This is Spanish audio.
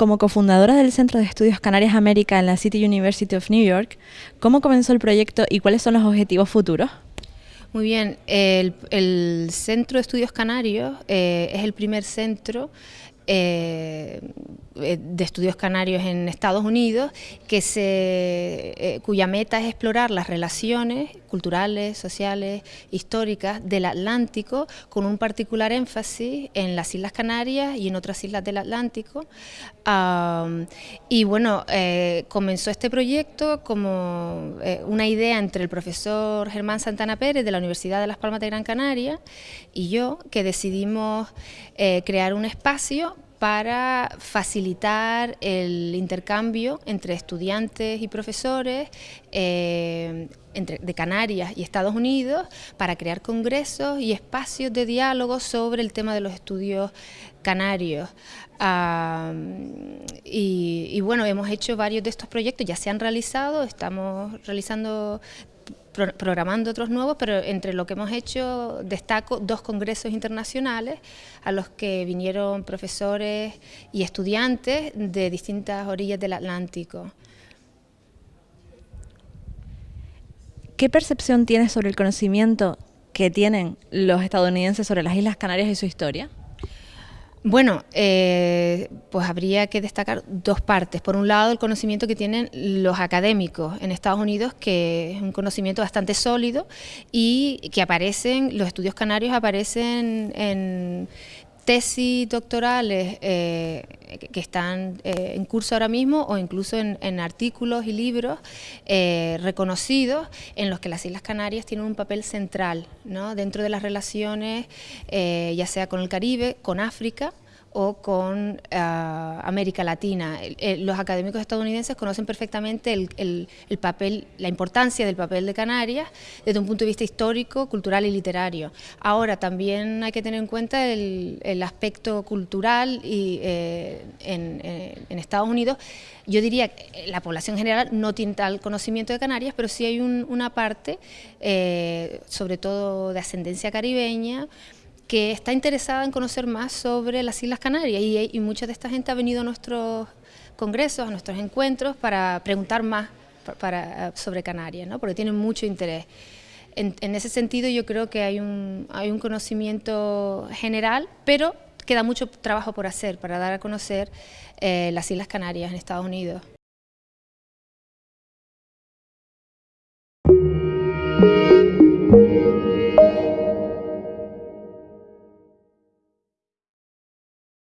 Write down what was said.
Como cofundadora del Centro de Estudios Canarias América en la City University of New York, ¿cómo comenzó el proyecto y cuáles son los objetivos futuros? Muy bien, el, Centro de Estudios Canarios eh, es el primer centro eh, eh, de estudios canarios en Estados Unidos, que eh, cuya meta es explorar las relaciones culturales, sociales, históricas del Atlántico, con un particular énfasis en las Islas Canarias y en otras islas del Atlántico. y bueno, comenzó este proyecto como una idea entre el profesor Germán Santana Pérez de la Universidad de Las Palmas de Gran Canaria y yo, que decidimos crear un espacio para facilitar el intercambio entre estudiantes y profesores eh, de Canarias y Estados Unidos para crear congresos y espacios de diálogo sobre el tema de los estudios canarios. y, bueno, hemos hecho varios de estos proyectos, ya se han realizado, estamos realizando programando otros nuevos, pero entre lo que hemos hecho destaco dos congresos internacionales a los que vinieron profesores y estudiantes de distintas orillas del Atlántico. ¿Qué percepción tienes sobre el conocimiento que tienen los estadounidenses sobre las Islas Canarias y su historia? Bueno, eh, pues habría que destacar dos partes. Por un lado, el conocimiento que tienen los académicos en Estados Unidos, que es un conocimiento bastante sólido y que aparecen, los estudios canarios aparecen en tesis doctorales eh, que están eh, en curso ahora mismo o incluso en, artículos y libros eh, reconocidos en los que las Islas Canarias tienen un papel central ¿no? dentro de las relaciones, ya sea con el Caribe, con África, o con ah, América Latina. los académicos estadounidenses conocen perfectamente el, papel, la importancia del papel de Canarias desde un punto de vista histórico, cultural y literario. Ahora también hay que tener en cuenta el, aspecto cultural y, eh, eh, en, Estados Unidos. Yo diría que la población general no tiene tal conocimiento de Canarias, pero sí hay una parte, eh, sobre todo de ascendencia caribeña, que está interesada en conocer más sobre las Islas Canarias y, mucha de esta gente ha venido a nuestros congresos, a nuestros encuentros para preguntar más para, sobre Canarias, ¿no? porque tienen mucho interés. En, ese sentido yo creo que hay un, hay un conocimiento general, pero queda mucho trabajo por hacer para dar a conocer eh, las Islas Canarias en Estados Unidos.